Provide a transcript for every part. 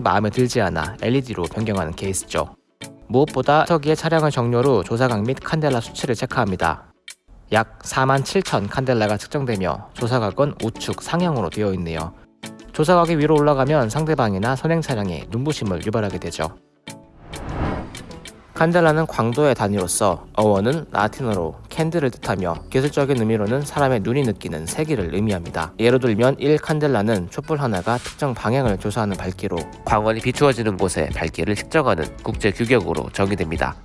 마음에 들지 않아 LED로 변경하는 케이스죠. 무엇보다 저기의 차량을 정료로 조사각 및 칸델라 수치를 체크합니다. 약 47,000 칸델라가 측정되며 조사각은 우측 상향으로 되어 있네요. 조사각이 위로 올라가면 상대방이나 선행 차량에 눈부심을 유발하게 되죠. 칸델라는 광도의 단위로서 어원은 라틴어로 캔들을 뜻하며 기술적인 의미로는 사람의 눈이 느끼는 세기를 의미합니다. 예로 들면 1칸델라는 촛불 하나가 특정 방향을 조사하는 밝기로 광원이 비추어지는 곳의 밝기를 측정하는 국제 규격으로 정의됩니다.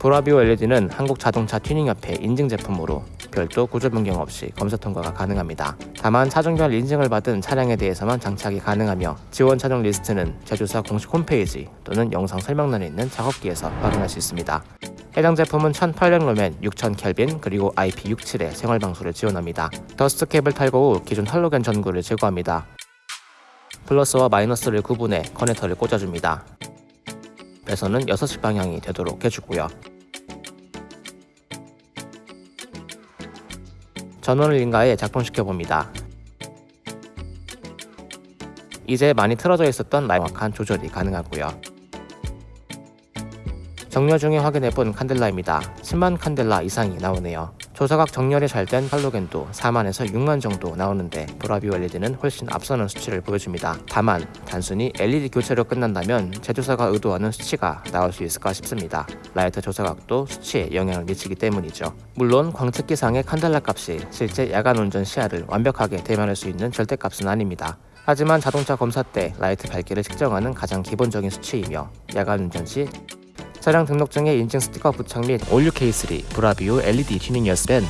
브라비오 LED는 한국자동차 튜닝협회 인증 제품으로 별도 구조 변경 없이 검사 통과가 가능합니다. 다만 차종별 인증을 받은 차량에 대해서만 장착이 가능하며 지원 차종 리스트는 제조사 공식 홈페이지 또는 영상 설명란에 있는 작업기에서 확인할 수 있습니다. 해당 제품은 1800 루멘, 6000 켈빈 그리고 IP67의 생활 방수를 지원합니다. dust cap을 탈거 후 기존 할로겐 전구를 제거합니다. 플러스와 마이너스를 구분해 커넥터를 꽂아줍니다. 배선은 6시 방향이 되도록 해주고요. 전원을 인가해 작동시켜 봅니다. 이제 많이 틀어져 있었던 정확한 조절이 가능하고요. 정렬 중에 확인해본 칸델라입니다. 10만 칸델라 이상이 나오네요. 조사각 정렬이 잘된 할로겐도 4만에서 6만 정도 나오는데 브라비오 LED는 훨씬 앞서는 수치를 보여줍니다. 다만 단순히 LED 교체로 끝난다면 제조사가 의도하는 수치가 나올 수 있을까 싶습니다. 라이트 조사각도 수치에 영향을 미치기 때문이죠. 물론 광측기상의 칸델라 값이 실제 야간 운전 시야를 완벽하게 대변할 수 있는 절대값은 아닙니다. 하지만 자동차 검사 때 라이트 밝기를 측정하는 가장 기본적인 수치이며 야간 운전 시 차량 등록증에 인증 스티커 부착 및 올류 케이스 리 브라비오 LED 튜닝이었으면